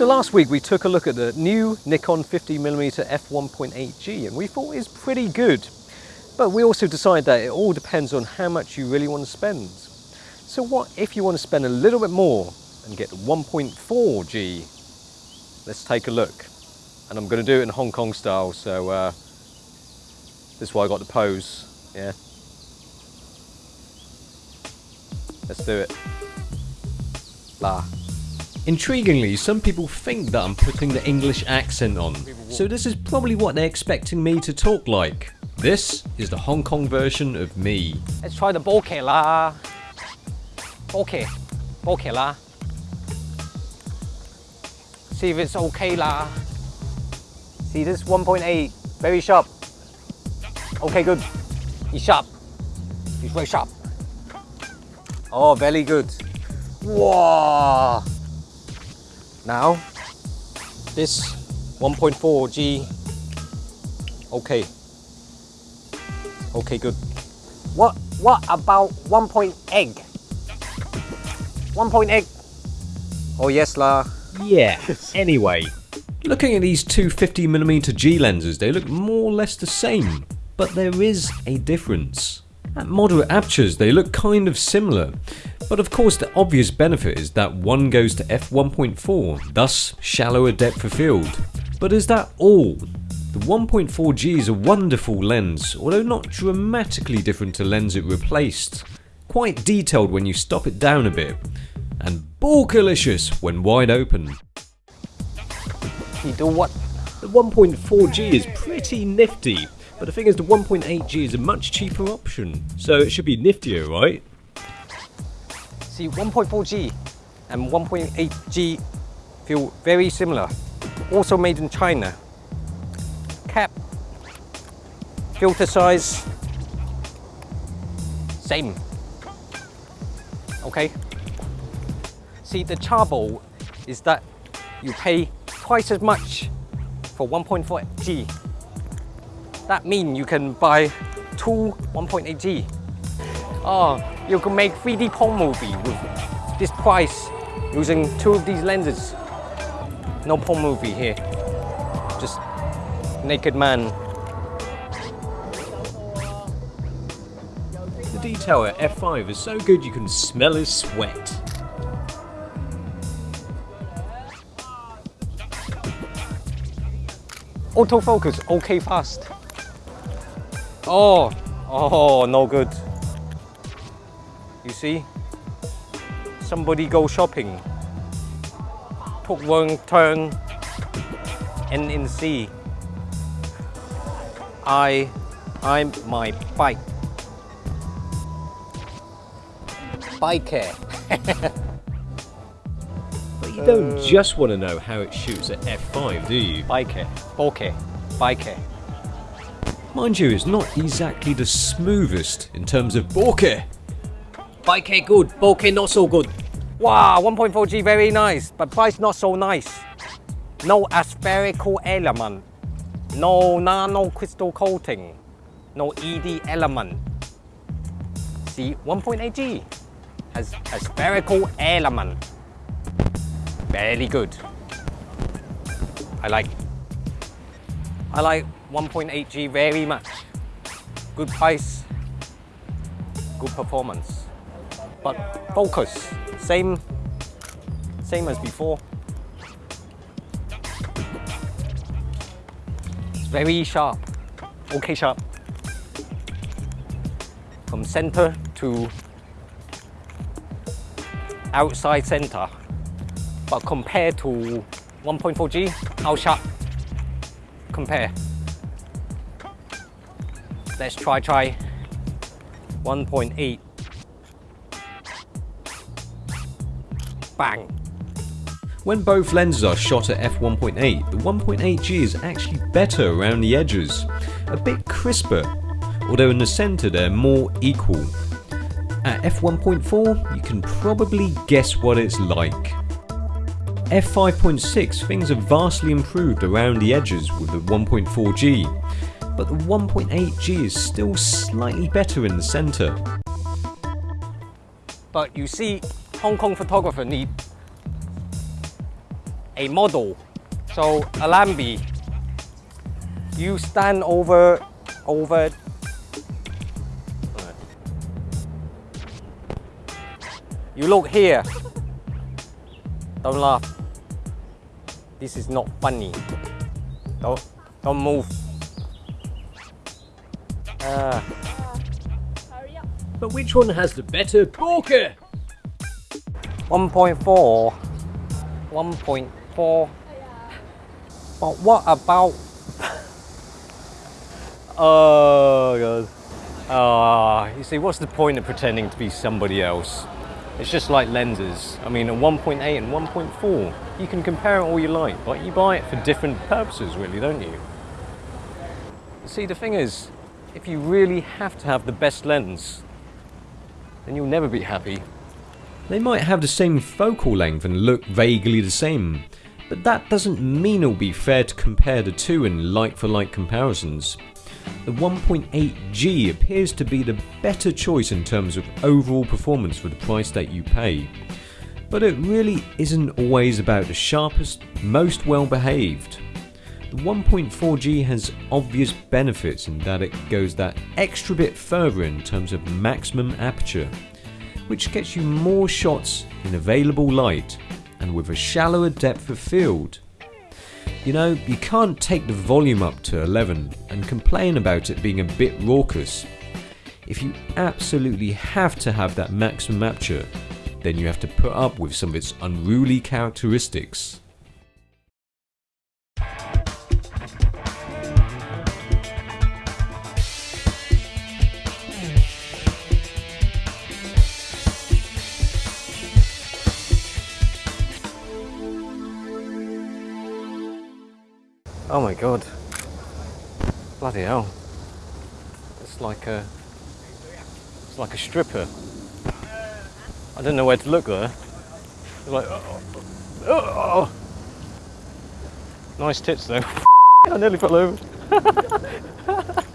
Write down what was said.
So last week we took a look at the new Nikon 50mm f1.8G and we thought it was pretty good. But we also decided that it all depends on how much you really want to spend. So what if you want to spend a little bit more and get the 1.4G? Let's take a look. And I'm going to do it in Hong Kong style, so uh, this is why I got the pose, yeah. Let's do it. La. Intriguingly, some people think that I'm putting the English accent on, so this is probably what they're expecting me to talk like. This is the Hong Kong version of me. Let's try the bokeh la. Bokeh. Bokeh la. See if it's okay la. See this 1.8, very sharp. Okay, good. He's sharp. He's very sharp. Oh, very good. Wow. Now, this 1.4G, okay. Okay, good. What what about 1.8? 1.8? Oh yes lah. Yeah, anyway. Looking at these two 50mm G lenses, they look more or less the same, but there is a difference. At moderate apertures they look kind of similar, but of course the obvious benefit is that one goes to f1.4, thus shallower depth of field. But is that all? The 1.4G is a wonderful lens, although not dramatically different to lens it replaced. Quite detailed when you stop it down a bit, and bokehlicious when wide open. You do what? The 1.4G is pretty nifty, but the thing is the 1.8G is a much cheaper option, so it should be niftier, right? See 1.4G and 1.8G feel very similar. Also made in China. Cap, filter size, same. Okay. See the trouble is that you pay twice as much for 1.4G. That means you can buy two 1.8G. Oh, you can make 3D porn movie with this price using two of these lenses. No porn movie here. Just naked man. The detail at f5 is so good you can smell his sweat. Autofocus, okay fast. Oh, oh, no good. You see? Somebody go shopping. Took one turn and in sea. I, I'm my bike. Bike But you don't just want to know how it shoots at f5, do you? Bike, bokeh, bike. Mind you, it's not exactly the smoothest in terms of bokeh. Bike good, bokeh not so good. Wow, 1.4G very nice, but price not so nice. No aspherical element, no nano crystal coating, no ED element. See, 1.8G has aspherical element. Very good. I like I like 1.8G very much. Good price, good performance. But focus, same, same as before. It's very sharp, okay sharp. From center to outside center. But compared to 1.4G, how sharp? Compare. Let's try try 1.8. Bang. When both lenses are shot at f1.8, the 1.8G is actually better around the edges, a bit crisper, although in the centre they're more equal. At f1.4 you can probably guess what it's like. f5.6 things have vastly improved around the edges with the 1.4G, but the 1.8G is still slightly better in the centre. But you see, Hong Kong photographer need a model. So Alamby, you stand over, over. You look here. Don't laugh. This is not funny. Don't, don't move. Ah. But which one has the better porker? 1.4 1.4 but what about oh god ah you see what's the point of pretending to be somebody else it's just like lenses. I mean a 1.8 and 1.4 you can compare it all you like but you buy it for different purposes really don't you? See the thing is if you really have to have the best lens then you'll never be happy. They might have the same focal length and look vaguely the same, but that doesn't mean it'll be fair to compare the two in like for like comparisons. The 1.8G appears to be the better choice in terms of overall performance for the price that you pay. But it really isn't always about the sharpest, most well behaved. The 1.4G has obvious benefits in that it goes that extra bit further in terms of maximum aperture which gets you more shots in available light and with a shallower depth of field. You know, you can't take the volume up to 11 and complain about it being a bit raucous. If you absolutely have to have that maximum aperture, then you have to put up with some of its unruly characteristics. Oh my god. Bloody hell. It's like a it's like a stripper. I don't know where to look there. It's like oh, oh, oh. Nice tits though. I nearly fell over.